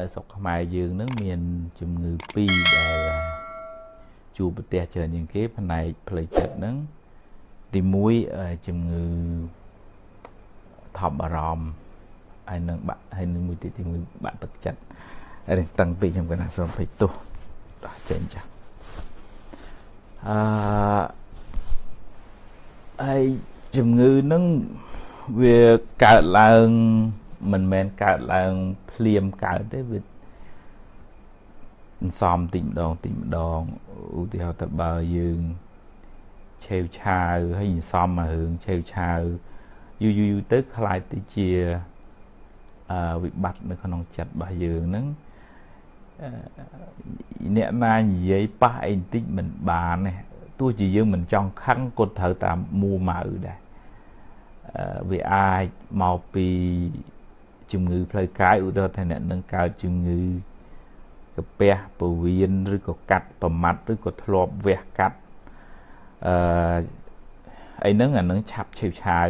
នៅស្រុកខ្មែរយើងនឹងមានជំងឺ2ដែលជួបប្រទះច្រើនជាងគេផ្នែកផ្លូវចិត្តហ្នឹងទី1ជំងឺថប់អារម្មណ៍ហើយនឹងបាក់ហើយនឹងមួយទៀតជំងឺបាក់ទឹកចិត្តហើយនឹងតឹងពេកខ្ញុំកណាសូមភ័យទោសដោះចេញចាអឺហើយជំងឺហ្នឹងវាកើតឡើង មិនមែនកើតឡើងភ្លាមកើតទេវាសំតិចម្ដងតិចម្ដងឧទាហរណ៍ទៅបើយើងឆេវឆាវហើយសំមករឿងឆេវឆាវយូរយូរទៅខ្លាយទៅជាអឺវិបត្តិនៅក្នុងចិត្តរបស់យើងហ្នឹងអ្នកណានិយាយប៉ះអីបន្តិចមិនបានទេទោះជាយើងមិនចង់ខឹងក៏ត្រូវតាមមួម៉ៅដែរវាអាចមកពី ជំងឺផ្លូវកាយឧទាហរណ៍ថាអ្នកនឹងកើតជំងឺកាពះពវៀនឬក៏កាត់ប្រមាត់ឬក៏ធ្លាប់វះកាត់អឺអីហ្នឹងអានឹងឆាប់ឆេវឆាវ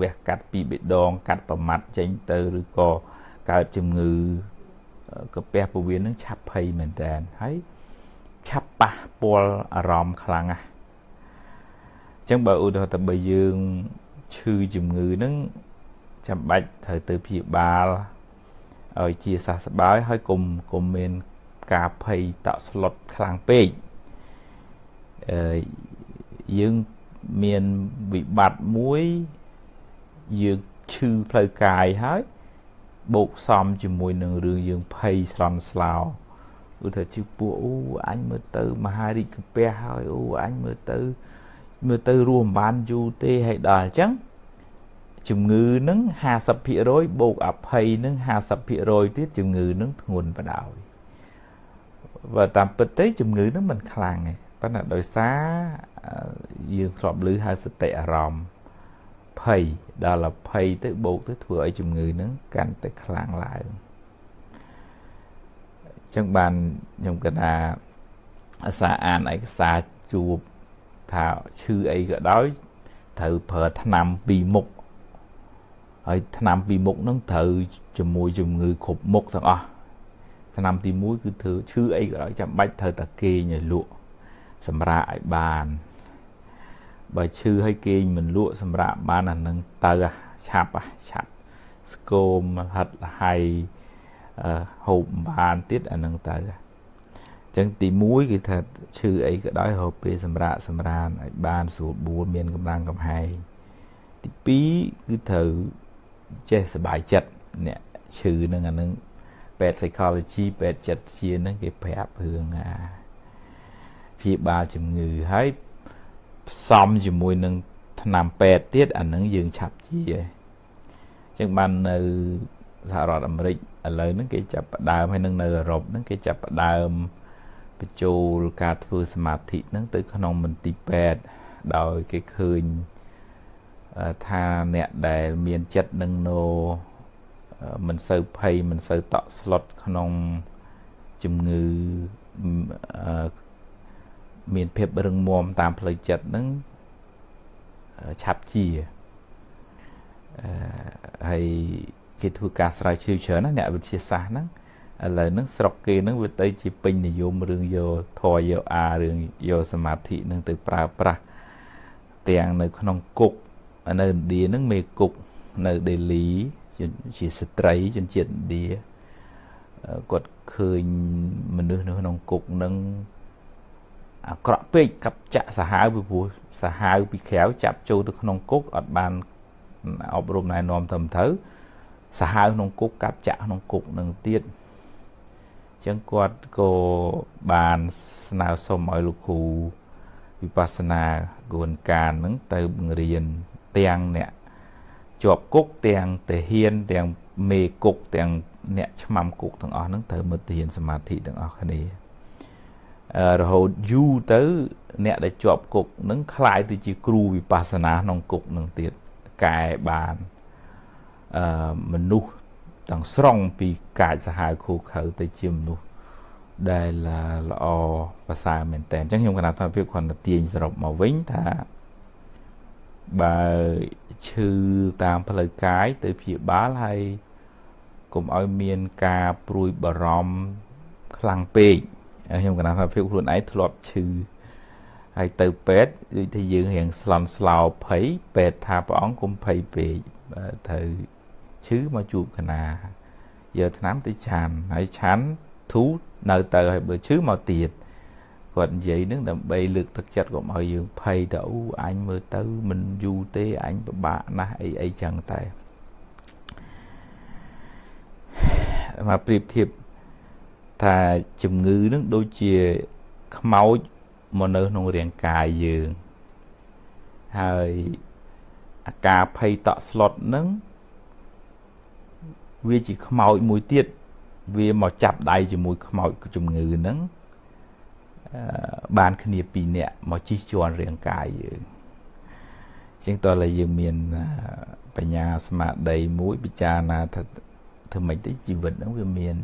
វះកាត់ពីបេដង កាត់ប្រមាត់ចេញទៅឬក៏កើតជំងឺកាពះពវៀនហ្នឹងឆាប់ភ័យមែនតើហើយឆាប់ប៉ះពាល់អារម្មណ៍ខ្លាំងណាស់អញ្ចឹងបើឧទាហរណ៍ថាបើយើងឈឺជំងឺហ្នឹង ចាំបាច់ត្រូវទៅព្យាបាលឲ្យជាសះស្បើយហើយកុំកុំមានការភ័យតក់ស្លុតខ្លាំងពេកអឺយើងមានវិបត្តិមួយយើងឈឺផ្លូវកាយហើយបូកសំជាមួយនឹងរឿងយើងភ័យស្លន់ស្លោឧទាហរណ៍ជិះពួកអូអញមើលទៅមហារិកកាពះហើយអូអញមើលទៅមើលទៅរួមបានយូរទេហើយដល់អញ្ចឹង ជំងឺនឹង50%បូកអភ័យនឹង50%ទៀតជំងឺនឹងធ្ងន់បដ ாய் បើតាមពិតទៅជំងឺនឹងមិនខ្លាំងទេប៉ុន្តែដោយសារយើងធ្លាប់ឮហៅសតិអារម្មណ៍ភ័យដល់អភ័យទៅបូកទៅធ្វើឲ្យជំងឺនឹងកាន់តែខ្លាំងឡើងអញ្ចឹងបានខ្ញុំគិតថាអាសាអានឯកសារជួបថាឈឺអីក៏ដោយត្រូវប្រើថ្នាំពីរមុខ ហើយថ្នាំពីរមុខហ្នឹងត្រូវជាមួយជំងឺគ្រប់មុខទាំងអស់ថ្នាំទី1គឺធ្វើឈឺអីក៏ដោយចាំបាច់ត្រូវតែគេងឲ្យលក់សម្រាប់ឲ្យបានបើឈឺឲ្យគេងមិនលក់សម្រាប់បានអានឹងទៅឆាប់ឆាប់ស្គមហិតលហៃហូបបានទៀតអានឹងទៅអញ្ចឹងទី1គឺថាឈឺអីក៏ដោយហូបពេលសម្រាប់សម្រានឲ្យបានស្រួលបួលមានកម្លាំងកំហែងទី2គឺត្រូវ ចេះសบายចិត្តអ្នកឈឺនឹងអានឹងពេទ្យ psychology ពេទ្យចិត្តជានឹងគេប្រាប់រឿងអាព្យាបាលជំងឺហើយផ្សំជាមួយនឹងថ្នាំពេទ្យទៀតអានឹងយើងឆាប់ជាអញ្ចឹងបាននៅសហរដ្ឋអាមេរិកឥឡូវហ្នឹងគេចាប់ផ្ដើមហើយនឹងនៅអឺរ៉ុបហ្នឹងគេចាប់ផ្ដើមបញ្ចូលការធ្វើសមាធិហ្នឹងទៅក្នុងមន្ទីរពេទ្យដោយគេឃើញ ថាអ្នកដែលមានចិត្តនឹងណូមិនសូវភ័យមិនសូវតក់ស្លុតក្នុងជំងឺមានភាពរឹងមាំតាមផ្លូវចិត្តនឹងឆាប់ជាហើយគេធ្វើការស្រាវជ្រាវច្រើនណាអ្នកវិទ្យាសាស្ត្រហ្នឹងឥឡូវហ្នឹងស្រុកគេហ្នឹងវាទៅជាពេញនិយមរឿងយកធរយកអារឿងយកសមាធិហ្នឹងទៅប្រើប្រាស់ទាំងនៅក្នុងគុក នៅឥណ្ឌាហ្នឹងមេគុកនៅដេលីជាស្ត្រីជនជាតិឥណ្ឌាគាត់ឃើញមនុស្សនៅក្នុងគុកហ្នឹងអាក្រក់ពេកកັບចាក់សាហាវពីព្រោះសាហាវពីក្រៅចាប់ចូលទៅក្នុងគុកអត់បានអប់រំណែនាំត្រឹមត្រូវសាហាវក្នុងគុកកាប់ចាក់ក្នុងគុកនឹងទៀតអញ្ចឹងគាត់ក៏បានស្នើសុំឲ្យលោកគ្រូវិបស្សនាគួនការនឹងទៅបង្រៀន ទាំងអ្នកជាប់គុកទាំងទាហានទាំងមេគុកទាំងអ្នកឆ្មាំគុកទាំងអស់ហ្នឹងត្រូវមើលទាហានសមាធិទាំងអស់គ្នារហូតយូរទៅ អ្នកដែលជាប់គុកនឹងคล้ายទៅជាគ្រូវិបស្សនាក្នុងគុកនឹងទៀតកែបានអឺមនុស្សទាំងស្រុងពីកាចសាហាវខូខើទៅជាមនុស្សដែលល្អប្រសើរមែនតើអញ្ចឹងខ្ញុំគណៈថាភាពគ្រាន់តែទាញសរុបមកវិញថា បើឈឺតាមផ្លូវកាយទៅព្យាបាលហើយកុំឲ្យមានការព្រួយបារម្ភខ្លាំងពេកខ្ញុំកណាថាភាពខ្លួនឯងធ្លាប់ឈឺហើយទៅពេទ្យដូចថាយើងរៀងស្លន់ស្លោភ័យពេទ្យថាព្រះអង្គកុំភ័យពេកត្រូវឈឺមកជួបកណាយកថ្នាំទៅឆានហើយឆានធូរនៅទៅហើយបើឈឺមកទៀត គាត់និយាយនឹងដើម្បីលើកទឹកចិត្តកុំឲ្យយើងភ័យទៅអូអញមើលទៅមិនយូរទេអញពិបាកណាស់អីអីចឹងតែមកប្រៀបធៀបថាជំងឺនឹងដូចជាខ្មោចមកនៅក្នុងរាងកាយយើងហើយអាការភ័យតក់ស្លុតនឹងវាជាខ្មោចមួយទៀតវាមកចាប់ដៃជាមួយខ្មោចជំងឺហ្នឹង បានគ្នាពីរនាក់មកជិះជាន់រាងកាយយើងជាងតើឡើយយើងមានបញ្ញាស្មារតីមួយពិចារណាថាធ្វើម៉េចទៅជីវិតហ្នឹងវាមាន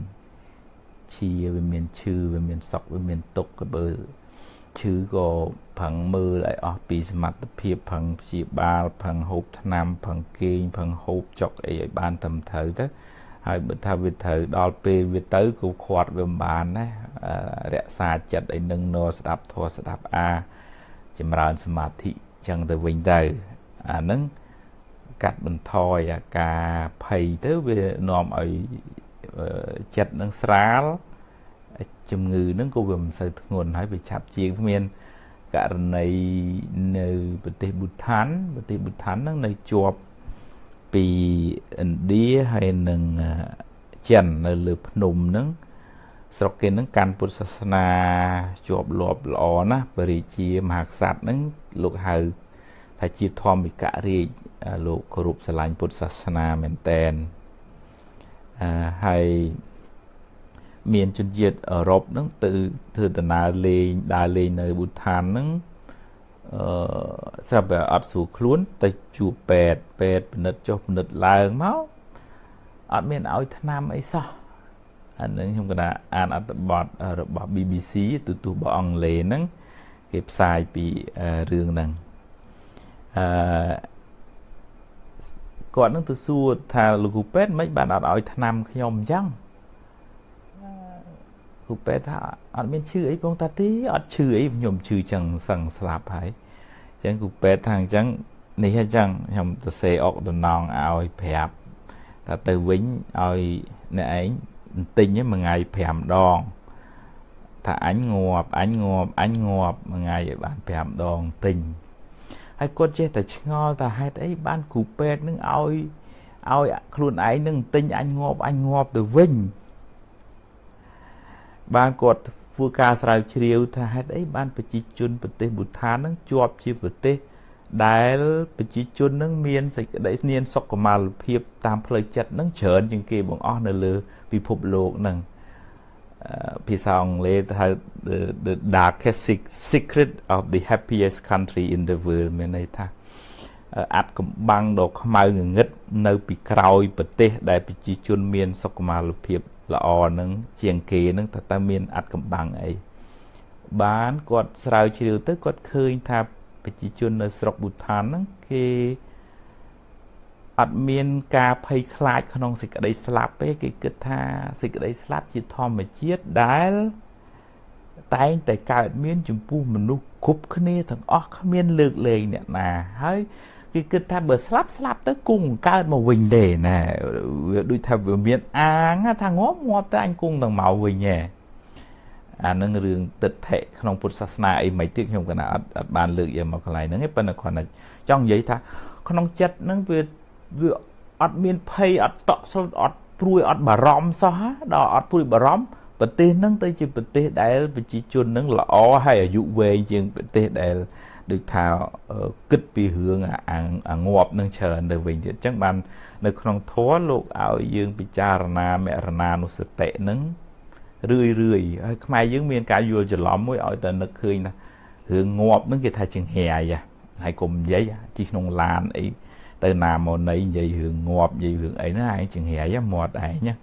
ឈាវាមានឈឺវាមានសក់វាមានទុក្ខក៏បើឈឺក៏ផឹងមើលឲ្យអស់ពីសមត្ថភាពផឹងព្យាបាលផឹងហូបថ្នាំផឹងគេងផឹងហូបចុកអីឲ្យបានត្រឹមត្រូវទៅហើយបើថាវាត្រូវដល់ពេលវាទៅក៏ខាត់វាមិនបានណារ ក្សាចិត្តឲ្យនឹងនស្ដាប់ធម៌ស្ដាប់អាចម្រើនសមាធិចឹងទៅវិញទៅអានឹងកាត់បន្ថយអាការភ័យទៅវានាំឲ្យចិត្តនឹងស្រាលជំងឺហ្នឹងក៏វាមិនសូវធ្ងន់ហើយវាឆាប់ជាងមានករណីនៅប្រទេសប៊ូថានប្រទេសប៊ូថានហ្នឹងនៅជាប់ពីឥណ្ឌាហើយនឹងចិននៅលើភ្នំហ្នឹង ស្រុកគេហ្នឹងកាន់ពុទ្ធសាសនាជាប់លាប់ល្អណាស់បរិជាមហាក្សត្រហ្នឹងលោកហៅថាជាធម្មិករាជលោកគោរពស្រឡាញ់ពុទ្ធសាសនាមែនតែនអឺហើយមានជនជាតិអឺរ៉ុបហ្នឹងទៅធ្វើដំណើរលេងដើរលេងនៅប៊ូថានហ្នឹងអឺស្រាប់តែអត់ស្រួលខ្លួនទៅជួបពេទ្យពេទ្យពិនិត្យចុះពិនិត្យឡើងមកអត់មានឲ្យថ្នាំអីសោះ អានឹងខ្ញុំកណាអានអត្ថបទរបស់ BBC ទូទស្សន៍របស់អង់គ្លេសហ្នឹងគេផ្សាយពីរឿងហ្នឹងអឺគាត់នឹងទៅសួរថាលោកគ្រូពេទ្យមិនបានអត់ឲ្យថ្នាំខ្ញុំអញ្ចឹងគ្រូពេទ្យថាអត់មានឈឺអីបងតាទីអត់ឈឺអីខ្ញុំឈឺចឹងសឹងស្លាប់ហើយអញ្ចឹងគ្រូពេទ្យថាអញ្ចឹងនេះអញ្ចឹងខ្ញុំទៅសេអុកតំណងឲ្យប្រាប់ថាទៅវិញឲ្យអ្នកឯង ទិញមួយថ្ងៃ5ដងថាអញងាប់អញងាប់អញងាប់មួយថ្ងៃឲ្យបាន5ដងទិញហើយគាត់ចេះតែឆ្ងល់ថាហេតុអីបានគ្រូពេទ្យនឹងឲ្យឲ្យខ្លួនឯងនឹងទិញអញងាប់អញងាប់ទៅវិញបានគាត់ធ្វើការស្រាវជ្រាវថាហេតុអីបានប្រជាជនប្រទេសប៊ូថាននឹងជាប់ជាប្រទេសដែលប្រជាជននឹងមានសេចក្តីស្នៀនសុខុមាលភាពតាមផ្លូវចិត្តនឹងច្រើនជាងគេបងអស់នៅលើ ពិភពលោកនឹងភាសាអង់គ្លេសហៅ the the darkest secret of the happiest country in the world មានន័យថាអាត់កំបាំងដ៏ខ្មៅងងឹតនៅពីក្រោយប្រទេសដែលប្រជាជនមានសុខុមាលភាពល្អនឹងជាងគេនឹងតើតើមានអត្តកម្បាំងអីបានគាត់ស្រាវជ្រាវទៅគាត់ឃើញថាប្រជាជននៅស្រុកប៊ូថានហ្នឹងគេ អត់មានការភ័យខ្លាចក្នុងសេចក្តីស្លាប់ទេគេគិតថាសេចក្តីស្លាប់ជាធម្មជាតិដែលតែងតែកើតមានចំពោះមនុស្សគ្រប់គ្នាទាំងអស់គ្មានលើកលែងអ្នកណាហើយគេគិតថាបើស្លាប់ស្លាប់ទៅគង់កើតមកវិញទេណាវាដូចថាវាមានអាងថាងាប់ងាប់ទៅអញគង់ទាំងមកវិញហ៎អានឹងរឿងទិដ្ឋិក្នុងពុទ្ធសាសនាអីមិនទៀតខ្ញុំកណាអត់អត់បានលើកយកមកកន្លែងហ្នឹងទេប៉ុន្តែគ្រាន់តែចង់និយាយថាក្នុងចិត្តហ្នឹងវា វាអត់មានភ័យអត់តក់ស្លុតអត់ព្រួយអត់បារម្ភសោះដល់អត់ព្រួយបារម្ភប្រទេសហ្នឹងទៅជាប្រទេសដែលប្រជាជនហ្នឹងល្អហើយអាយុវែងជាងប្រទេសដែលដូចថាគិតពីរឿងអាងាប់នឹងច្រើនទៅវិញទៀតអញ្ចឹងបាននៅក្នុងធម៌លោកឲ្យយើងពិចារណាមរណានុសតិនឹងរឿយរឿយហើយខ្មែរយើងមានការយល់ច្រឡំមួយឲ្យតែនឹកឃើញថារឿងងាប់នឹងគេថាចង្ហាយហើយកុំនិយាយជីក្នុងឡានអី ទៅណាមកណីនិយាយរឿងងាប់និយាយរឿងអីណាឯងចង្ហាយមាត់ឯងណា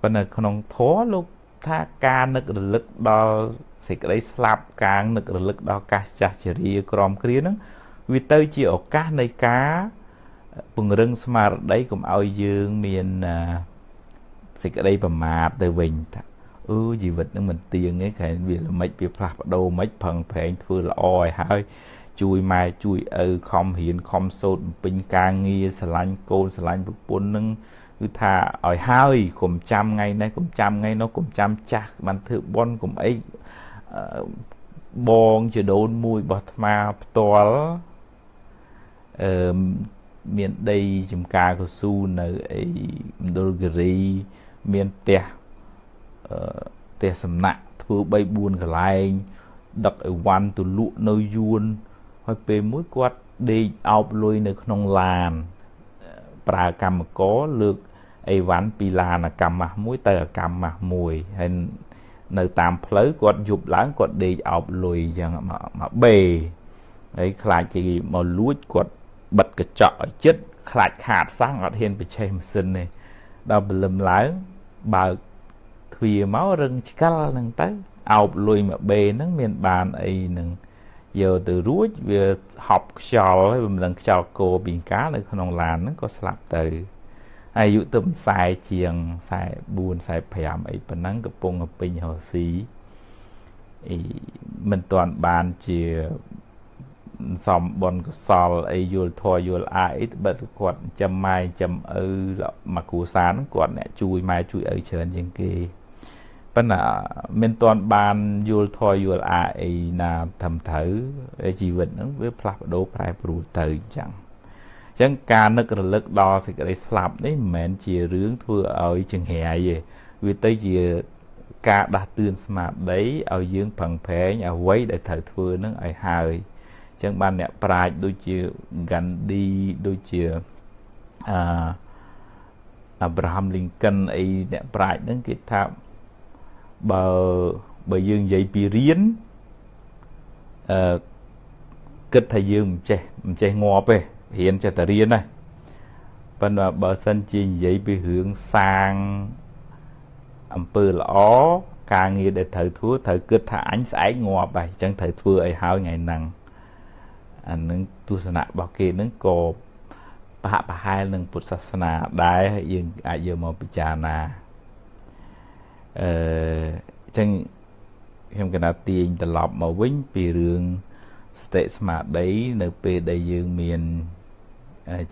ប៉ុន្តែក្នុងធម៌លោកថាការនឹករលឹកដល់សេចក្តីស្លាប់កាងនឹករលឹកដល់កាសចាស់ជរាក្រមគ្រាហ្នឹងវាទៅជាឱកាសនៃការពង្រឹងស្មារតីកុំឲ្យយើងមានសេចក្តីប្រមាទទៅវិញថាអឺជីវិតនឹងមិនទៀងទេខែវាល្មិចវាផ្លាស់ប្ដូរមិនផឹងប្រែងធ្វើល្អឲ្យហើយ ជួយម៉ែជួយឪខំរៀនខំសូត្របំពេញការងារស្រឡាញ់កូនស្រឡាញ់ប្រពន្ធនឹងគឺថាឲ្យហើយកុំចាំថ្ងៃនេះកុំចាំថ្ងៃនោះកុំចាំចាស់បានធ្វើបន់កុំអីបងជាដូនមួយរបស់អាត្មាផ្ទាល់អឺមានដីចំការកស៊ូនៅអីមណ្ឌលគិរីមានផ្ទះអឺផ្ទះសំណាក់ធ្វើ3 4កន្លែងដឹកអីវ៉ាន់ទៅលក់នៅយួន ហើយពេលមួយគាត់ដេកអោបលុយនៅក្នុងឡានប្រើកម្មករលើកអីវ៉ាន់ពីឡានអាកម្មម៉ាស់មួយទៅអាកម្មម៉ាស់មួយហើយនៅតាមផ្លូវគាត់យប់ឡើងគាត់ដេកអោបលុយអញ្ចឹងមកបេហើយខ្លាចគេមកលួចគាត់បិទកញ្ចក់ឲ្យចិត្តខ្លាចខាតសាំងអត់ហ៊ានបច្ចេកម៉ាស៊ីនទេដល់ព្រលឹមឡើងបើកទ្វារមករឹងឆ្កលហ្នឹងទៅអោបលុយមកបេហ្នឹងមានបានអីនឹង យកទៅរួចវាហប់ខ្យល់ហើយមិនដឹងខ្យល់គោពីកានៅក្នុងឡានហ្នឹងក៏ស្លាប់ទៅអាយុទៅ40ជាង44 45អីប៉ុណ្ណឹងកំពុងពេញរស់ស៊ីអីមិនទាន់បានជាសំបនកសលអីយល់ធัวយល់អាអីបិទគាត់ចាំម៉ែចាំឪមកគ្រួសារហ្នឹងគាត់អ្នកជួយម៉ែជួយឪច្រើនជាងគេ ប៉ុន្តែមិនទាន់បានយល់ធัวយល់អាអីណាត្រឹមត្រូវជីវិតហ្នឹងវាផ្លាស់ប្ដូរប្រែប្រួលទៅអញ្ចឹងអញ្ចឹងការនឹករលឹកដល់សេចក្តីស្លាប់នេះមិនមែនជារឿងធ្វើឲ្យចង្រៃទេវាទៅជាការដាស់តឿនស្មារតីឲ្យយើងប្រឹងប្រែងអ្វីដែលត្រូវធ្វើនឹងឲ្យហើយចឹងបានអ្នកប្រាជ្ញដូចជា Gandhi ដូចជាអឺ Abraham Lincoln អីអ្នកប្រាជ្ញហ្នឹងគេថា បើបើយើងនិយាយពីរៀនអឺគិតថាយើងមិនចេះមិនចេះងាប់ទេរៀនចេះតែរៀនណាប៉ុន្តែបើសិនជានិយាយពីរឿងសាងអំពើល្អការងារដែលត្រូវធ្វើត្រូវគិតថាអញស្អែកងាប់ហើយអញ្ចឹងត្រូវធ្វើឲ្យហើយថ្ងៃហ្នឹងអានឹងទស្សនៈរបស់គេនឹងក៏ប្រហាក់ប្រហែលនឹងពុទ្ធសាសនាដែរយើងអាចយកមកពិចារណាអឺ អញ្ចឹងខ្ញុំកណាទាញត្រឡប់មកវិញពីរឿងសតិស្មារតីនៅពេលដែលយើងមាន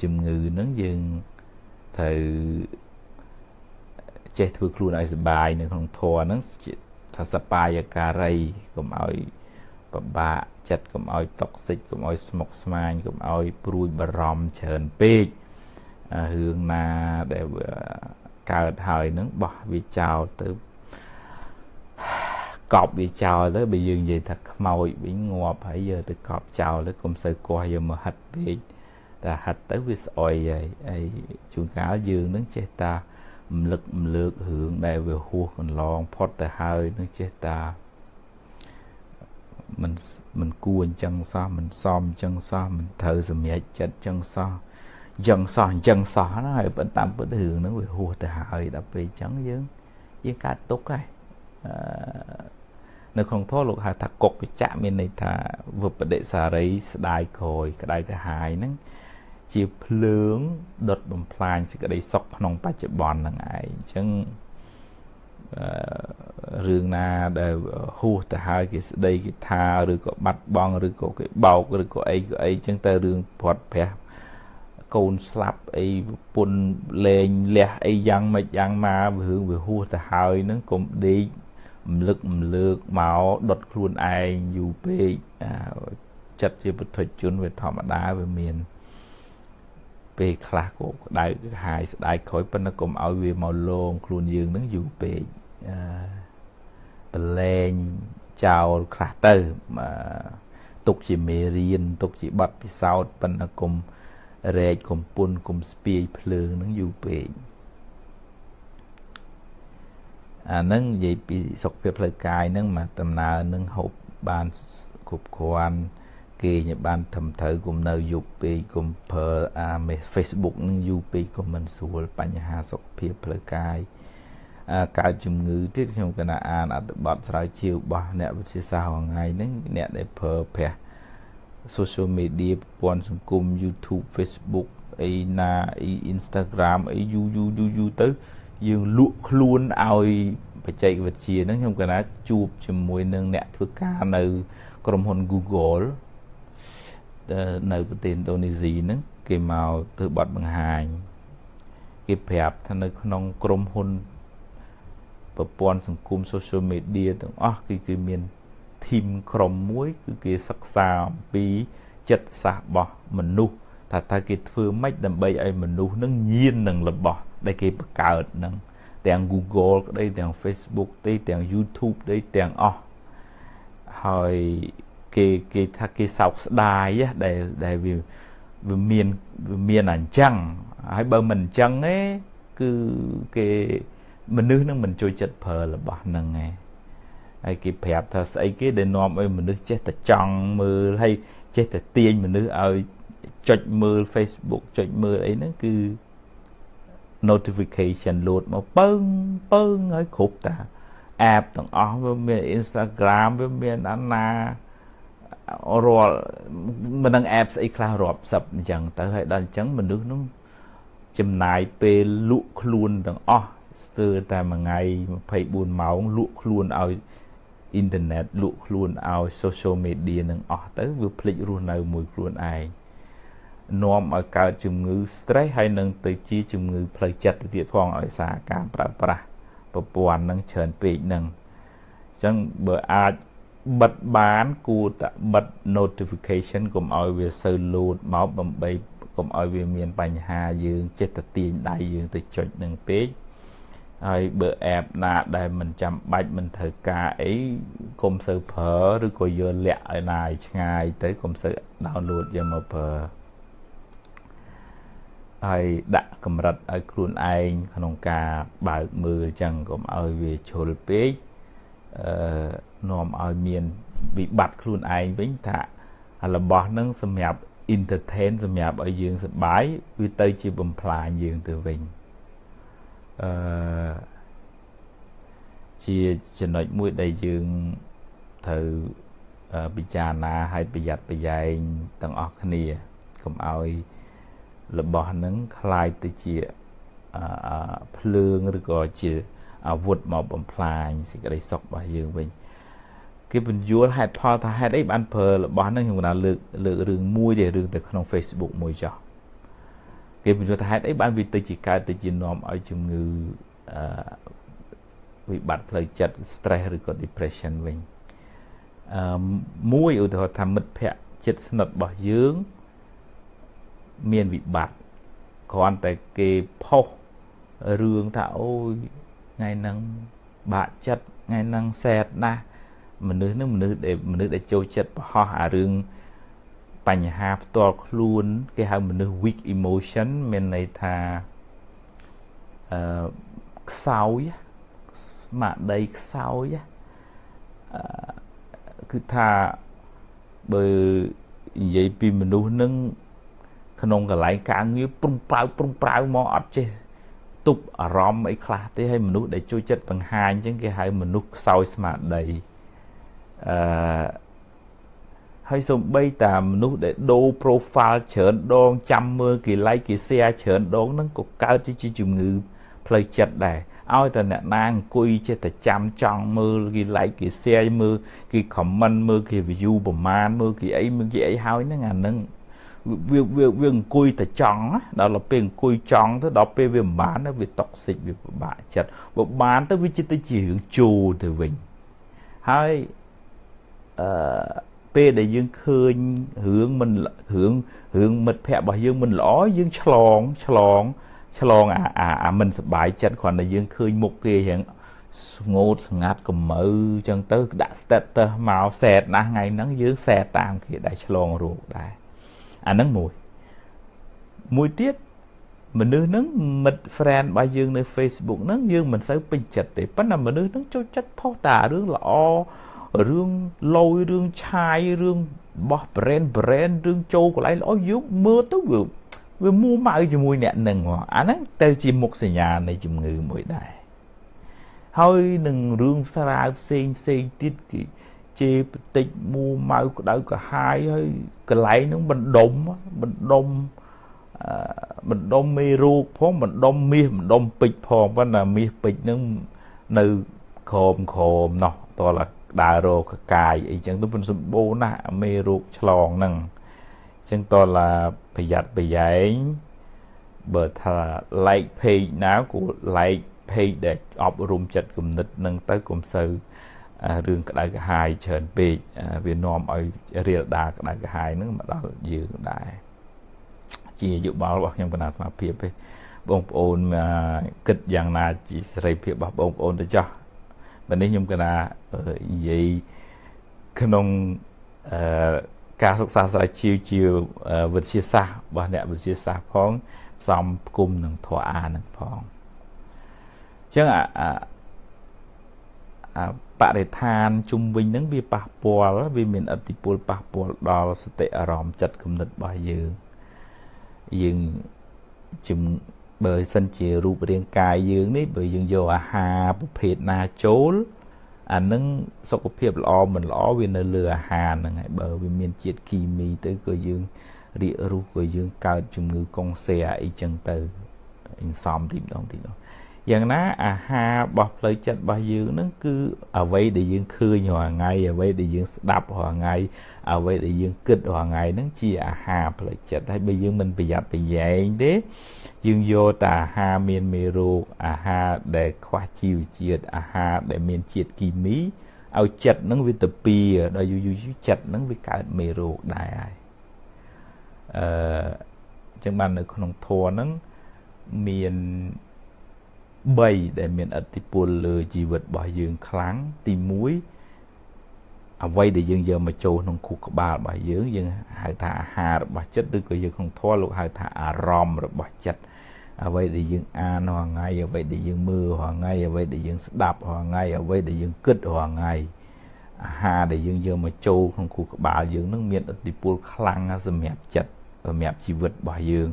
ជំងឺហ្នឹងយើងត្រូវចេះធ្វើខ្លួនឲ្យសុបាយនៅក្នុងធម៌ហ្នឹងថាសបាយការីកុំឲ្យពិបាកចិត្តកុំឲ្យតុកសិចកុំឲ្យស្មុគស្មាញកុំឲ្យព្រួយបារម្ភច្រើនពេករឿងណាដែលកើតហើយនឹងបោះវាចោលទៅ កប់វាចោលទៅបើយើងនិយាយថាខ្មោចវិញងាប់ហើយយកទៅកប់ចោលទៅកុំសូវកោះយកមកហិតពេកតែហិតទៅវាស្អុយហើយហើយជួនកាលយើងនឹងចេះតារំលឹករំលើករឿងដែលវាហួសកន្លងផុតទៅហើយនឹងចេះតាមិនមិនគួរអញ្ចឹងសោះមិនសមអញ្ចឹងសោះមិនត្រូវសម្រេចចិត្តអញ្ចឹងសោះអញ្ចឹងសោះអញ្ចឹងសោះណាហើយប៉ុន្តែពិតរឿងហ្នឹងវាហួសទៅហើយដល់ពេលអញ្ចឹងយើងយើងកើតទុកហើយអឺ នៅក្នុងធម៌លោកហៅថាកុកចៈមានន័យថាវបដិសារីស្ដាយក្រោយក្តៅក្រហាយហ្នឹងជាភ្លើងដុតបំផ្លាញសេចក្តីសុខក្នុងបច្ចុប្បន្នហ្នឹងឯងអញ្ចឹងរឿងណាដែលហួសទៅហើយគេស្ដីគេថាឬក៏បាត់បង់ឬក៏គេបោកឬក៏អីក៏អីចឹងទៅរឿងព្រាត់ប្រាសកូនស្លាប់អីពុនលេងលះអីយ៉ាងម៉េចយ៉ាងមករឿងវាហួសទៅហើយនឹងកុំដេក រំលឹករំលើកមកដុតខ្លួនឯងយូរពេកចិត្តជាពុទ្ធជនវាធម្មតាវាមាន ពេលខ្លះក៏ក្តៅហាយស្ដាយក្រោយប៉ុន្តែកុំឲ្យវាមកលងខ្លួនយើងនឹងយូរពេកអឺប្រឡែងចោលខ្លះទៅទុកជាមេរៀនទុកជាប័ណ្ណពិសោធន៍ប៉ុន្តែកុំរែកកុំពុនកុំស្ពាយភ្លើងនឹងយូរពេក អានឹងនិយាយពីសុខភាពផ្លូវកាយនឹងមកដំណើរនឹងហូបបានគ្រប់គ្រាន់គេញបានត្រឹមត្រូវគុំនៅយប់ពេកគុំប្រើអា Facebook នឹងយូរពេកក៏មិនស្រួលបញ្ហាសុខភាពផ្លូវកាយកើតជំងឺទៀតខ្ញុំកណាអានអត្ថបទស្រាវជ្រាវរបស់អ្នកវិទ្យាសាស្ត្រថ្ងៃហ្នឹងអ្នកដែលប្រើប្រាស់ social media ប្រព័ន្ធសង្គម YouTube Facebook អីណាអី Instagram អីយូយូយូយូទៅ យើងលក់ខ្លួនឲ្យបច្ចេកវិទ្យាហ្នឹងខ្ញុំកណាជួបជាមួយនឹងអ្នកធ្វើការនៅ ក្រុមហ៊ុន Google នៅប្រទេសឥណ្ឌូនេស៊ីហ្នឹងគេមកធ្វើបទបង្ហាញគេប្រាប់ថានៅក្នុងក្រុមហ៊ុនប្រព័ន្ធសង្គម social media ទាំងអស់គឺគឺមានធីមក្រុមមួយ គឺគេសិក្សាអំពីចិត្តសាស្ត្ររបស់មនុស្សថាតើគេធ្វើម៉េចដើម្បីឲ្យមនុស្សនឹងញៀននឹងរបស់ ដែលគេបង្កើតនឹងទាំង Google ក្តីទាំង Facebook ទេទាំង YouTube ទេទាំងអស់ហើយគេគេថាគេសោកស្ដាយដែលដែលវាវាមានវាមានអញ្ចឹងហើយបើមិនអញ្ចឹងទេគឺគេមនុស្សនឹងមិនជួយចិត្តប្រើរបស់ហ្នឹងឯងហើយគេប្រាប់ថាស្អីគេដែលនាំឲ្យមនុស្សចេះតែចង់មើលហើយចេះតែទាញមនុស្សឲ្យចុចមើល Facebook ចុចមើលអីហ្នឹងគឺ notification load មកពើងពើងហើយគ្រប់តា app ទាំងអស់វាមាន Instagram វាមានអាណារាល់មិនដឹង app ស្អីខ្លះរាប់សិបអញ្ចឹងទៅហើយដល់អញ្ចឹងមនុស្សនោះចំណាយពេលលក់ខ្លួនទាំងអស់ស្ទើរតែមួយថ្ងៃ24ម៉ោងលក់ខ្លួនឲ្យអ៊ីនធឺណិតលក់ខ្លួនឲ្យ social media នឹងអស់ទៅវាភ្លេចរស់នៅមួយខ្លួនឯង នាំឲ្យកើតជំងឺ stress ហើយនឹងទៅជាជំងឺផ្លូវចិត្តទៅទៀតផងឲ្យសារការប្រើប្រាស់ប្រព័ន្ធនឹងច្រើនពេកនឹងអញ្ចឹងបើអាចបិទបានគួរតែបិទ notification កុំឲ្យវាសូវ load មកដើម្បីកុំឲ្យវាមានបញ្ហាយើងចិត្តទៅទាញដៃយើងទៅចុចនឹងពេកហើយបើ app ណាដែលមិនចាំបាច់មិនត្រូវការអីកុំសូវប្រើឬក៏យកលាក់ឲ្យណាយឆ្ងាយទៅកុំសូវ download យកមកប្រើ ហើយដាក់កម្រិតឲ្យខ្លួនឯងក្នុងការបើកមើលចឹងកុំឲ្យវាជ្រុលពេកអឺនាំឲ្យមានវិបត្តិខ្លួនឯងវិញថារបស់នឹងសម្រាប់ entertain សម្រាប់ឲ្យយើងសប្បាយវាទៅជាបំផ្លាញយើងទៅវិញអឺជាចំណុចមួយដែលយើងត្រូវពិចារណាឲ្យប្រយ័ត្នប្រយែងទាំងអស់គ្នាកុំឲ្យ របស់ហ្នឹងคล้ายទៅជាភ្លើងឬក៏ជាអាវុធមកបំផ្លាញសេចក្តីសុខរបស់យើងវិញគេបញ្យល់ហេតុផលថាហេតុអីបានប្រើរបស់ហ្នឹងខ្ញុំកណាលើកលើករឿងមួយទេរឿងទៅក្នុង Facebook មួយចោះគេបញ្យល់ថាហេតុអីបានវាទៅជាកើតទៅជានាំឲ្យជំងឺអឺវិបត្តិផ្លូវចិត្ត stress ឬក៏ depression វិញអឺមួយឧទាហរណ៍ថាមិត្តភ័ក្តិចិត្តស្និទ្ធរបស់យើង មានវិបត្តិគ្រាន់តែគេផុសរឿងថាអូយថ្ងៃហ្នឹងបាក់ចិត្តថ្ងៃហ្នឹងសែតណាស់មនុស្សនឹងមនុស្សដែលមនុស្សដែលចូលចិត្តប្រហោះអារឿងបញ្ហាផ្ទាល់ខ្លួន គេហៅមនុស្ស weak emotion មានន័យថាអឺខ្សោយស្មារតីខ្សោយអឺគឺថាបើនិយាយពីមនុស្សនឹង ក្នុងកន្លែងការងារព្រុងប្រៅព្រុងប្រៅមកអត់ចេះទប់អារម្មណ៍អីខ្លះទេហើយមនុស្សដែលជួយចិត្តបង្ហាញអញ្ចឹងគេហៅមនុស្សខ្សោយស្មារតីអឺហើយសំបីតាមនុស្សដែលដូរ profile ច្រើនដងចាំមើលគេ like គេ share ច្រើនដងហ្នឹងក៏កើតជាជំងឺផ្លូវចិត្តដែរឲ្យតែអ្នកណាអង្គុយចេះតែចាំចង់មើលគេ like គេ share មើលគេ comment មើលគេ view ប្រមាណមើលគេអីមើលគេអីហើយហ្នឹងអាហ្នឹង វាវាវាអង្គុយតែចង់ដល់ពេលអង្គុយចង់ទៅដល់ពេលវាមិនបានវាតុកសិចវាពិបាកចិត្តបើបានទៅវាចិត្តទៅជារឿងជោទៅវិញហើយអឺពេលដែលយើងឃើញរឿងមិនរឿងរឿងមិត្តភ័ក្តិរបស់យើងមិនល្អយើងឆ្លងឆ្លងឆ្លងអាអាអាមិនសบายចិត្តគ្រាន់តែយើងឃើញមុខគេរៀងស្ងោតស្ងាត់កំមើអញ្ចឹងទៅដាក់ status មកសែតណាស់ថ្ងៃហ្នឹងយើងសែតតាមគេដែរឆ្លងរោគដែរ អាហ្នឹងមួយមួយទៀតមនុស្សហ្នឹងមិត្ត friend របស់យើងនៅ Facebook ហ្នឹងយើងមិនសូវពេញចិត្តទេប៉ុន្តែមនុស្សហ្នឹងចូលចិត្តផុសតារឿងល្អរឿងលយរឿងឆាយរឿងបោះ brand brand រឿងចូលកន្លែងល្អយើងមើលទៅវាវាមួម៉ៅជាមួយអ្នកនឹងអាហ្នឹងទៅជាមុខសញ្ញានៃជំងឺមួយដែរហើយនឹងរឿងស្រាវផ្សេងផ្សេងទៀតគេ ជេរបន្តិចមួម៉ៅក្តៅក្រហាយហើយកន្លែងហ្នឹងបណ្ដុំបណ្ដុំបណ្ដុំមេរូកផងបណ្ដុំមាសបណ្ដុំពេជ្រផងប៉ុន្តែមាសពេជ្រនឹងនៅក្រមក្រមណោះតើដើររកកាយអីចឹងទៅមិនសម្បូរណាស់មេរូកឆ្លងហ្នឹងអញ្ចឹងតើប្រយ័ត្នប្រយែងបើថា like page ណាគួរ like page ដែលអប់រំចិត្តគំនិតនឹងទៅកុំសូវ រឿងក្តៅក្រហាយច្រើនពេកវានាំឲ្យរៀលដាក្តៅក្រហាយនឹងមកដល់យើងដែរជាយោបល់របស់ខ្ញុំគណៈស្មារតីទេបងប្អូនគិតយ៉ាងណាជាសេរីភាពរបស់បងប្អូនទៅចោះបើនេះខ្ញុំគណៈនិយាយក្នុងអឺការសិក្សាស្រាវជ្រាវជាវិទ្យាសាស្ត្ររបស់អ្នកវិទ្យាសាស្ត្រផងផ្សំផ្គុំនឹងធម៌អានឹងផងអញ្ចឹងអា បរិស្ថានជុំវិញហ្នឹងវាប៉ះពាល់វាមានអតិពលប៉ះពាល់ដល់សតិអារម្មណ៍ចិត្តគំនិតរបស់យើងយើងជំបើសិនជារូបរាងកាយយើងនេះបើយើងយកអាហារប្រភេទណាចូលអានឹងសុខភាពល្អមិនល្អវានៅលើអាហារហ្នឹងហើយបើវាមានជាតិគីមីទៅក៏យើងរាករូសក៏យើងកើតជំងឺកុងសែអីចឹងទៅអ៊ីនសំទីម្ដងទីម្ដង យ៉ាងណាអាហាររបស់ផ្លូវចិត្តរបស់យើងហ្នឹងគឺអ្វីដែលយើងឃើញរាល់ថ្ងៃអ្វីដែលយើងស្ដាប់រាល់ថ្ងៃអ្វីដែលយើងគិតរាល់ថ្ងៃហ្នឹងជាអាហារផ្លូវចិត្តហើយបើយើងមិនប្រយ័ត្នប្រយែងទេយើងយកតែអាហារមានមេរោគអាហារដែលខ្វះជីវជាតិអាហារដែលមានជាតិគីមីឲ្យចិត្តហ្នឹងវាទៅពៀដល់យូរយូរចិត្តហ្នឹងវាកើតមេរោគដែរហើយអឺអញ្ចឹងបាននៅក្នុងធម៌ហ្នឹងមាន 3ដែលមានអតិពលលើជីវិតរបស់យើងខ្លាំងទី1អ្វីដែលយើងយកមកចូលក្នុងខួរក្បាលរបស់យើងយើងហៅថាអាហាររបស់ចិត្តឬក៏យើងក្នុងធម៌លោកហៅថាអារម្មណ៍របស់ចិត្តអ្វីដែលយើងអានរាល់ថ្ងៃអ្វីដែលយើងមើលរាល់ថ្ងៃអ្វីដែលយើងស្ដាប់រាល់ថ្ងៃអ្វីដែលយើងគិតរាល់ថ្ងៃអាហារដែលយើងយកមកចូលក្នុងខួរក្បាលយើងនឹងមានឥទ្ធិពលខ្លាំងសម្រាប់ចិត្តសម្រាប់ជីវិតរបស់យើង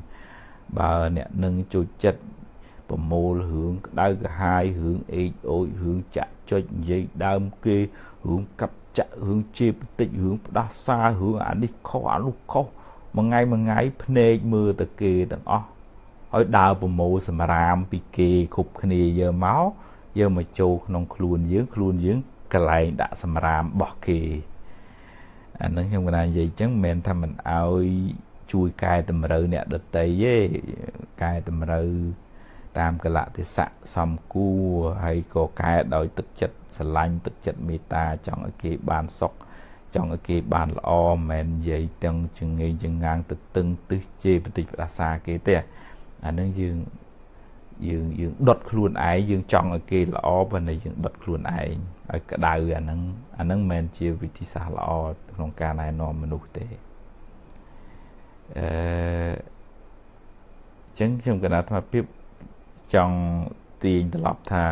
បើអ្នកនឹងចូលចិត្ត ប្រមូលរឿងក្តៅក្រហាយរឿងអេកអូចរឿងចាក់ចុចនិយាយដើមគេរឿងកាប់ចាក់រឿងជេរបន្តិចរឿងផ្ដាសារឿងអានេះខុសអានោះខុសមួយថ្ងៃមួយថ្ងៃភ្នែកមើលតែគេទាំងអស់ឲ្យដើរប្រមូលសម្រាមពីគេគ្រប់គ្នាយកមកយកមកចូលក្នុងខ្លួនយើងខ្លួនយើងកន្លែងដាក់សម្រាមរបស់គេអានឹងខ្ញុំកណានិយាយអញ្ចឹងមិនមែនថាមិនឲ្យជួយកែតម្រូវអ្នកដតីទេកែតម្រូវ តាមកលៈទេសៈសំគួរហើយក៏កែដោយទឹកចិត្តស្រឡាញ់ទឹកចិត្តមេត្តាចង់ឲ្យគេបានសុខចង់ឲ្យគេបានល្អមិនមែននិយាយទាំងចងេងចងាងទៅតឹងទឹះជេរបន្តិចផ្ដាសាគេទេអានឹងយើងយើងយើងដុតខ្លួនឯងយើងចង់ឲ្យគេល្អប៉ុន្តែយើងដុតខ្លួនឯងឲ្យក្តៅអានឹងអានឹងមិនមែនជាវិធីសាស្ត្រល្អក្នុងការណែនាំមនុស្សទេអឺចឹងខ្ញុំកណាត់ថាភាព ចង់ទាញត្រឡប់ថា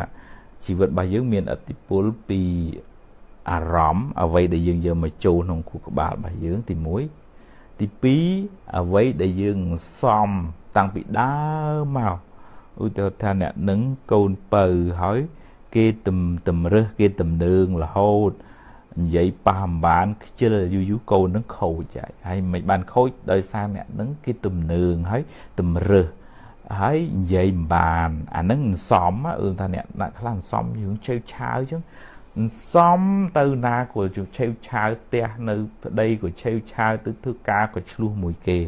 ជីវិតរបស់យើងមានអតិពលពីអារម្មណ៍អ្វីដែលយើងយកមកចូលក្នុងខួរក្បាលរបស់យើងទី1ទី2អ្វីដែលយើងសំតាំងពីដើមមកឧទាហរណ៍ថាអ្នកនឹងកូនពៅហើយគេទំតម្រឹះគេទំនើងរហូតនិយាយប៉ះអំបានខ្ជិលយូរយូរកូននឹងខូចហើយហើយមិនបានខូចដោយសារអ្នកនឹងគេទំនើងហើយតម្រឹះ ហើយនិយាយមិនបានអានឹងសំអឺថាអ្នកអ្នកខ្លះសំយើងឆេវឆាវអញ្ចឹងសំទៅណាក៏ឆេវឆាវផ្ទះនៅប្តីក៏ឆេវឆាវទៅធ្វើការក៏ឆ្លោះមួយគេ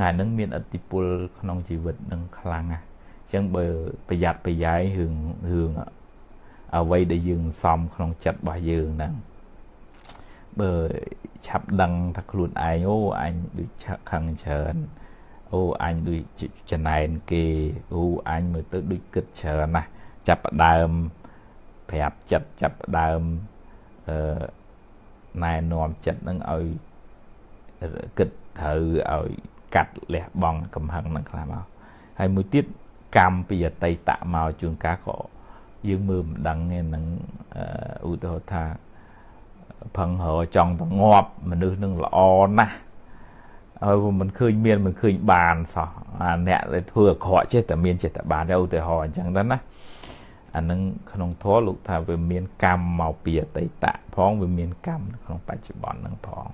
ហើយនឹងមានអតិពលក្នុងជីវិតនឹងខ្លាំងណាស់អញ្ចឹងបើប្រយ័ត្នប្រយែងរឿងរឿងអ្វីដែលយើងសំក្នុងចិត្តរបស់យើងហ្នឹងបើឆាប់ដឹងថាខ្លួនឯងអូអញដូចខឹងច្រើន អូអញដូចចំណែនគេអូអញមើលទៅដូចគិតច្រើនណាស់ចាប់ផ្ដើមប្រាប់ចិត្តចាប់ផ្ដើមអឺណែនាំចិត្តនឹងឲ្យគិតត្រូវឲ្យកាត់លះបង់កំហឹងនឹងខ្លះមកហើយមួយទៀតកម្មពីអតីតមកជួនកាលក៏យើងមើលមិនដឹងទេនឹងឧទាហរណ៍ថាផឹងរចង់ទៅងាប់មនុស្សនឹងល្អណាស់ ហើយមិនឃើញមានមិនឃើញបានសោះអាអ្នកដែលធ្វើអាក្រក់ចេះតែមានចេះតែបានឧទាហរណ៍អញ្ចឹងទៅណាអានឹងក្នុងធម៌លោកថាវាមានកម្មមកពីអតីតផងវាមានកម្មក្នុងបច្ចុប្បន្ននឹងផង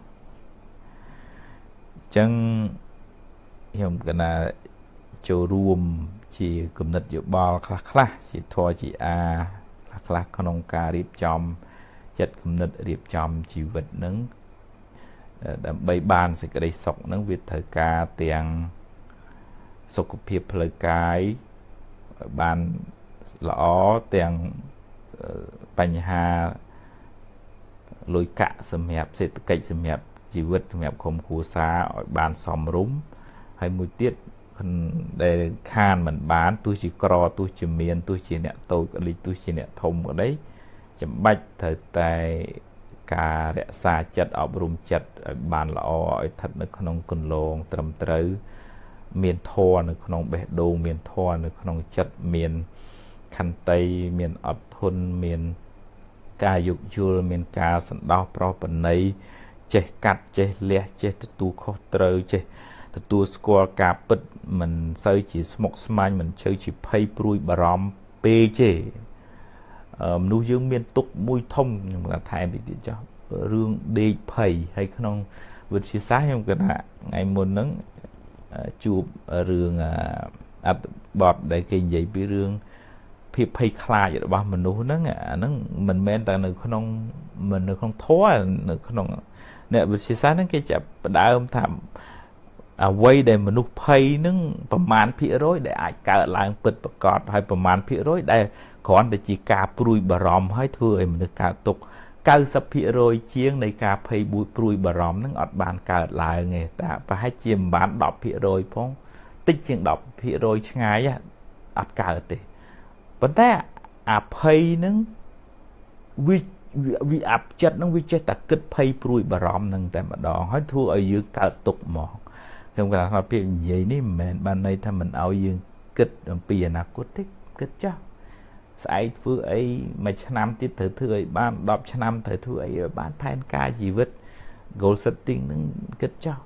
អញ្ចឹងខ្ញុំកណាចូលរួមជាគំនិតយោបល់ខ្លះខ្លះជាធរជាអាខ្លះខ្លះក្នុងការរៀបចំចិត្តគំនិតរៀបចំជីវិតនឹង ដើម្បីបានសេចក្តីសុខនឹងវាត្រូវការទាំងសុខភាពផ្លូវកាយបានល្អទាំងបញ្ហាលុយកាក់សម្រាប់សេដ្ឋកិច្ចសម្រាប់ជីវិតសម្រាប់ក្រុមគ្រួសារឲ្យបានសមរម្យហើយមួយទៀតដែលខានមិនបានទោះជាក្រទោះជាមានទោះជាអ្នកតូចក្តីទោះជាអ្នកធំក្តីចាំបាច់ត្រូវតែ ការរក្សាចិត្តអប់រំចិត្តឲ្យបានល្អឲ្យស្ថិតនៅក្នុងគន្លងត្រឹមត្រូវ មានធម៌នៅក្នុងបេះដូងមានធម៌នៅក្នុងចិត្តមានខន្តីមានអត់ធន់មានការយោគយល់មានការសន្តោសប្រោសប្រណីចេះកាត់ចេះលះចេះទទួលខុសត្រូវចេះទទួលស្គាល់ការពិតមិនសូវជាស្មុគស្មាញមិនជើជាភ័យព្រួយបារម្ភពេកទេ មនុស្សយើងមានទុកមួយធំខ្ញុំគាត់ថែមតិចទៀតចុះរឿងដេកភ័យហើយក្នុងវិទ្យាសាស្ត្រខ្ញុំគាត់ថាថ្ងៃមុនហ្នឹងជួបរឿងអត្ថបទដែលគេនិយាយពីរឿងភាពភ័យខ្លាចរបស់មនុស្សហ្នឹងអាហ្នឹងមិនមែនតែនៅក្នុងមិននៅក្នុងធម៌នៅក្នុងអ្នកវិទ្យាសាស្ត្រហ្នឹងគេចាប់ផ្ដើមថា អ្វីដែលមនុស្សភ័យនឹងប្រមាណភាគរយដែលអាចកើតឡើងពិតប្រកបហើយប្រមាណភាគរយដែលគ្រាន់តែជាការព្រួយបារម្ភហើយធ្វើឲ្យមនុស្សកើតទុក្ខ90%ជាងនៃការភ័យបួចព្រួយបារម្ភនឹងអត់បានកើតឡើងទេតែប្រហែលជាមិនបាន10%ផងតិចជាង10%ឆ្ងាយអត់កើតទេប៉ុន្តែអាភ័យនឹងវាវាអាប់ចិត្តនឹងវាចេះតែគិតភ័យព្រួយបារម្ភនឹងតែម្ដងហើយធ្វើឲ្យយើងកើតទុក្ខហ្មង ខ្ញុំគាត់ថាពាក្យនិយាយនេះមិនមែនបានន័យថាមិនឲ្យយើងគិតអំពីអនាគតទេគិតចាស់ស្អែកធ្វើអីមួយឆ្នាំទៀតត្រូវធ្វើឲ្យបាន10ឆ្នាំត្រូវធ្វើអីឲ្យបានផែនការជីវិត goal setting នឹងគិតចោះ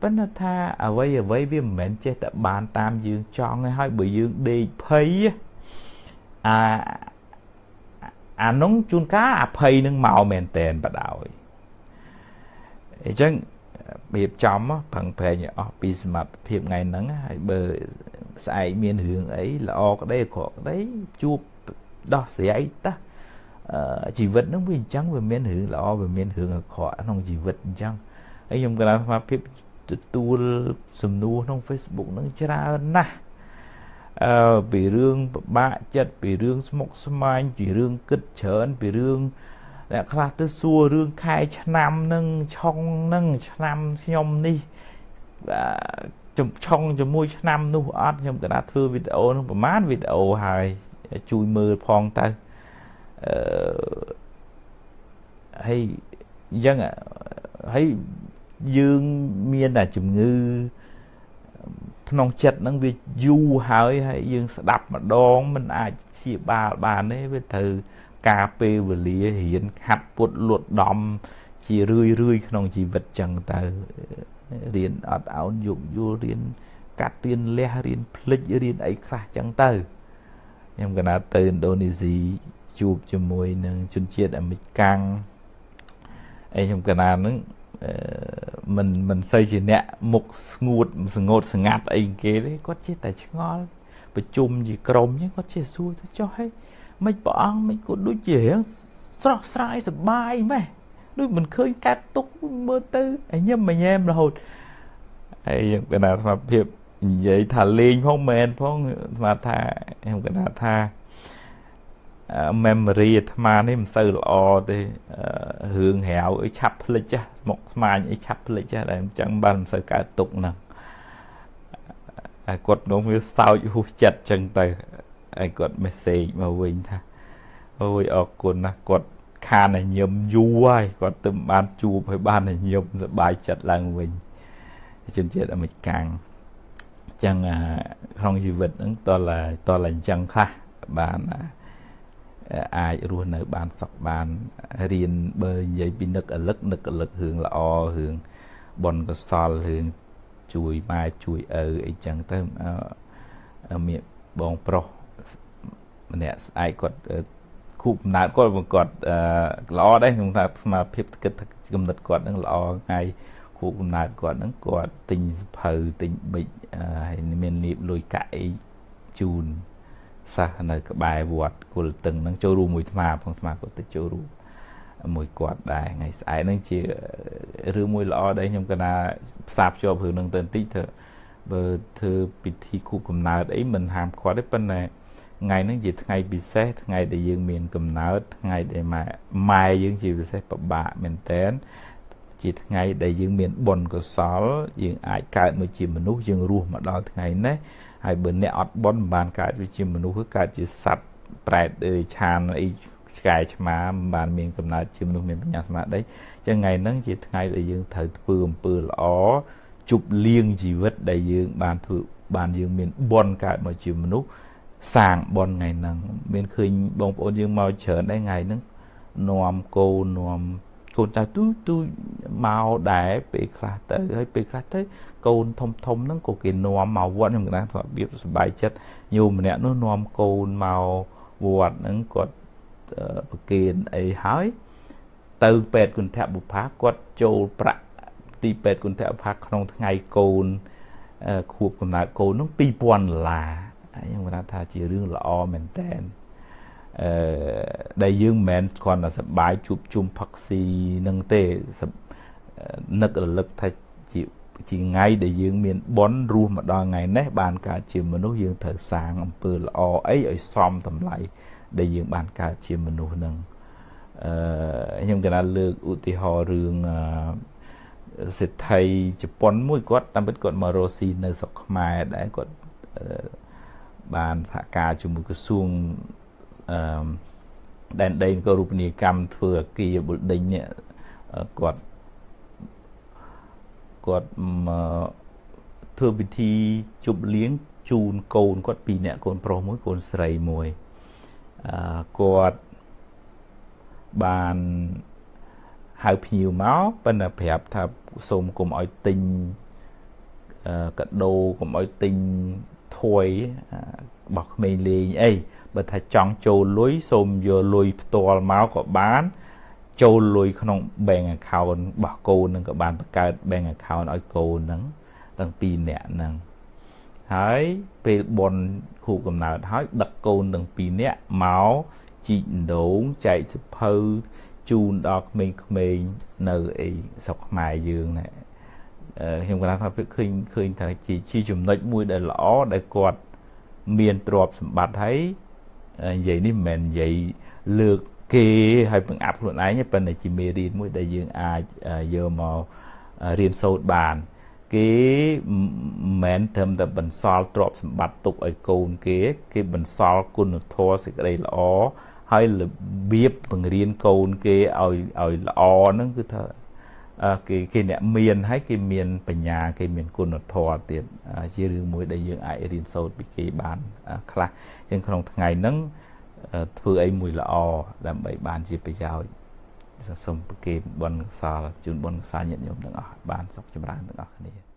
ប៉ុន្តែថាអ្វីអ្វីវាមិនមែនចេះតែបានតាមយើងចង់ទេហើយបើយើងដេកភ័យអាអានោះជួនកាលអភ័យនឹងមកមែនតែនបដោយអញ្ចឹងរៀ បចំប្រឹងប្រែងឲ្យអស់ពីសមត្ថភាពថ្ងៃហ្នឹងហើយបើស្អែកមានរឿងអីល្អក្តីអាក្រក់ក្តីជួបដោះស្រាយតាជីវិតហ្នឹងវាអញ្ចឹងវាមានរឿងល្អវាមានរឿងអាក្រក់ក្នុងជីវិតអញ្ចឹងហើយខ្ញុំក៏ថាភាពទទួលសំណួរក្នុង Facebook ហ្នឹងច្រើនណាស់អឺពីរឿងពិបាកចិត្តពីរឿងស្មុគស្មាញពីរឿងគិតច្រើនពីរឿងអ្នកខ្លះទៅសួររឿងខែឆ្នាំនឹងឆុងនឹងឆ្នាំខ្ញុំនេះចំឆុងជាមួយឆ្នាំនោះអត់ខ្ញុំកណាធ្វើវីដេអូនឹងប្រហែលវីដេអូហើយជួយមើលផងទៅអឺហើយអញ្ចឹងហើយយើងមានតែជំងឺក្នុងចិត្តហ្នឹងវាយូរហើយហើយយើងស្ដាប់ម្ដងមិនអាចព្យាបាលបានទេវាត្រូវ ការពេលវេលារៀនខាត់ពុតលត់ដំជារឿយរឿយក្នុងជីវិតចឹងទៅរៀនអត់អោនយោគយល់រៀនកាត់រៀនលះរៀនភ្លេចរៀនអីខ្លះចឹងទៅខ្ញុំកណាទៅឥណ្ឌូនេស៊ីជួបជាមួយនឹងជនជាតិអាមេរិកាំងអីខ្ញុំកណានឹងមិនមិនសូវជាអ្នកមុខស្ងួតស្ងួតស្ងាត់អីគេទេគាត់ចេះតែឆ្ងល់ប្រជុំជាក្រុមចឹងគាត់ចេះសួរទៅចុះហេ មិនព្រះអង្គមិនក៏ដូចជារៀងស្រស់ស្រាយសបាយម៉េះដូចមិនឃើញកាត់ទុកមើលទៅឲ្យញឹមញែមរហូតហើយខ្ញុំកណាស្មារភាពនិយាយថាលេងផងមែនផងស្មាថាខ្ញុំកណាថា memory អាត្មានេះមិនសូវល្អទេរឿងរាវអីឆាប់ភ្លេចចាស់ស្មុកស្មាញអីឆាប់ភ្លេចចាស់តែអញ្ចឹងបានមិនសូវកើតទុកហ្នឹងហើយគាត់នោះវាសោចហួសចិត្តអញ្ចឹងទៅ ហើយគាត់ message មកវិញថាអូយអរគុណណាស់គាត់ខានតែញឹមយូរហើយគាត់ទៅបានជួបហើយបានតែញឹមសប្បាយចិត្តឡើងវិញជនជាតិអាមេរិកាំងអញ្ចឹងក្នុងជីវិតហ្នឹងតលតលអញ្ចឹងខ្លះបានអាចរស់នៅបានសុខបានរៀនបើនិយាយពីនឹកអលឹកនឹកអលឹករឿងល្អរឿងបុណ្យកុសលរឿងជួយម៉ែជួយឪអីចឹងទៅមានបងប្រុស ម្នាក់ស្អែកគាត់គូកំណើតគាត់គាត់ល្អដែរខ្ញុំថាស្មារភាពគិតគំនិតគាត់នឹងល្អថ្ងៃខខួបកំណើតគាត់ហ្នឹងគាត់ទិញសភៅទិញប៊ិចហើយមានលៀបលុយកាក់អីជូនសិស្សនៅក្បែរវត្តគុលតឹងហ្នឹងចូលរួមមួយថ្មផងថ្មគាត់ទៅចូលរួមមួយគាត់ដែរថ្ងៃស្អែកហ្នឹងជារឿងមួយល្អដែរខ្ញុំកណាផ្សារភ្ជាប់រឿងហ្នឹងទៅបន្តិចធ្វើបើធ្វើពិធីខួបកំណើតអីមិនហាមឃាត់ទេប៉ុន្តែ ថ្ងៃហ្នឹងជាថ្ងៃពិសេសថ្ងៃដែលយើងមានកំណើតថ្ងៃដែលម៉ែម៉ែយើងជាពិសេសពិបាកមែនតើជាថ្ងៃដែលយើងមានបុណ្យកុសល យើងអាចកើតមកជាមនុស្សយើងរស់មកដល់ថ្ងៃនេះហើយបើអ្នកអត់បុណ្យមិនបានកើតវាជាមនុស្សគឺកើតជាសត្វប្រែតឬឆានអីឆ្កែឆ្មាមិនបានមានកំណើតជាមនុស្សមានបញ្ញាស្មារតីអញ្ចឹងថ្ងៃហ្នឹងជាថ្ងៃដែលយើងត្រូវធ្វើអំពើល្អជប់លៀងជីវិតដែលយើងបានធ្វើបានយើងមានបុណ្យកើតមកជាមនុស្ស សាងបុណ្យថ្ងៃហ្នឹងមានឃើញបងប្អូនយើងមកច្រើនដែរថ្ងៃហ្នឹងនាំកូននាំកូនចៅទូទូមកដែរពេលខ្លះទៅហើយពេលខ្លះទៅកូនធំធំហ្នឹងក៏គេនាំមកវត្តខ្ញុំកណ្ដាលថារបៀបសុបាយចិត្តញោមម្នាក់នោះនាំកូនមកវត្តហ្នឹងគាត់ប្រគេនអីហើយទៅពេទ្យគុណធបុផាគាត់ចូលប្រាក់ទីពេទ្យគុណធបុផាក្នុងថ្ងៃកូនខួបកំណើតកូននោះ2000ដុល្លារ ខ្ញុំគាត់ថាជារឿងល្អមែនតើអឺដែលយើងមិនមែនគ្រាន់តែសប្បាយជួបជុំផឹកស៊ីនឹងទេនឹករលឹកថាជាជាថ្ងៃដែលយើងមានបុណ្យរស់មកដល់ថ្ងៃនេះបានកើតជាមនុស្សយើងត្រូវសាងអំពើល្អអីឲ្យសមតម្លៃដែលយើងបានកើតជាមនុស្សនឹងអឺខ្ញុំកណាលើកឧទាហរណ៍រឿងសេដ្ឋីជប៉ុនមួយគាត់តាមពិតគាត់មករស់ស៊ីនៅស្រុកខ្មែរដែរគាត់ បានសហការជាមួយក្រសួងអឺដែនដីក៏រូបនីយកម្មធ្វើអាគារ building នេះគាត់គាត់មកធ្វើពិធីជប់លៀងជូនកូនគាត់ពីរនាក់កូនប្រុសមួយកូនស្រីមួយអឺគាត់បានហៅភ្ញៀវមកប៉ុន្តែប្រាប់ថាសូមកុំឲ្យទិញកាដូកុំឲ្យទិញ ថយរបស់ក្មេងលេងអីបើថាចង់ចូលលុយសូមយកលុយផ្ទាល់មកក៏បាន ចូលលុយក្នុង bank account របស់កូននឹងក៏បានបង្កើត bank account ឲ្យកូនហ្នឹងទាំងពីរនាក់ហ្នឹងហើយពេលបនខួបកំណើតហើយដឹកកូនទាំងពីរនាក់មកជីកដងចែកសភៅជូនដល់ក្មេងៗនៅអីស្រុកខ្មែរយើងណា ខ្ញុំគាត់ថាឃើញឃើញថាជាជាចំណុចមួយដែលល្អដែលគាត់មានទ្រព្យសម្បត្តិហើយនិយាយនេះមិនមែននិយាយលើកគេឲ្យបង្អាប់ខ្លួនឯងទេប៉ុន្តែជាមេរៀនមួយដែលយើងអាចយកមករៀនសូត្របាន គេមិនមែនត្រឹមតែបន្សល់ទ្រព្យសម្បត្តិទុកឲ្យកូនគេ គេបន្សល់គុណធម៌សេចក្តីល្អហើយរបៀបបង្រៀនកូនគេឲ្យឲ្យល្អហ្នឹងគឺថា គេគេអ្នកមានហើយគេមានបញ្ញាគេមានគុណធម៌ទៀតជារឿងមួយដែលយើងអាចរៀនសូត្រពីគេបានខ្លះចឹងក្នុងថ្ងៃហ្នឹងធ្វើអីមួយល្អដើម្បីបានជាប្រយោជន៍សូមប្រគេនបុណ្យកុសលជូនបុណ្យកុសលញាតិញោមទាំងអស់បានសុខចម្រើនទាំងអស់គ្នា